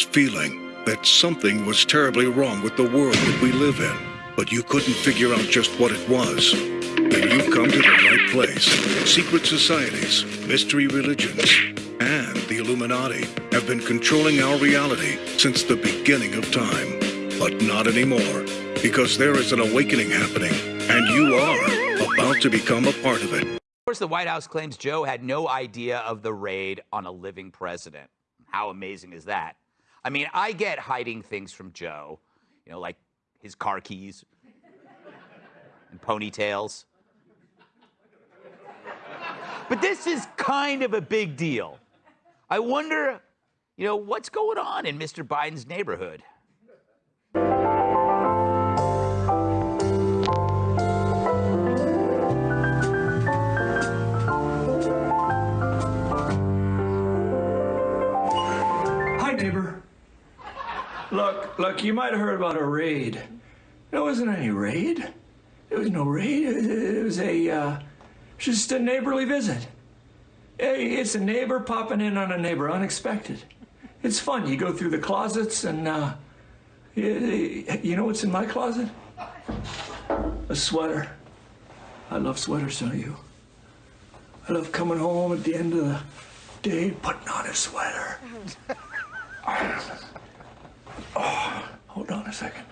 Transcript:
feeling that something was terribly wrong with the world that we live in, but you couldn't figure out just what it was. Then you've come to the right place. Secret societies, mystery religions, and the Illuminati have been controlling our reality since the beginning of time. But not anymore, because there is an awakening happening, and you are about to become a part of it. Of course, the White House claims Joe had no idea of the raid on a living president. How amazing is that? I mean, I get hiding things from Joe, you know, like his car keys and ponytails. But this is kind of a big deal. I wonder, you know, what's going on in Mr. Biden's neighborhood? Look, look, you might have heard about a raid. There wasn't any raid. There was no raid. It was a, uh, just a neighborly visit. Hey, it's a neighbor popping in on a neighbor, unexpected. It's fun. You go through the closets and, uh, you, you know what's in my closet? A sweater. I love sweaters, don't you? I love coming home at the end of the day, putting on a sweater. a second.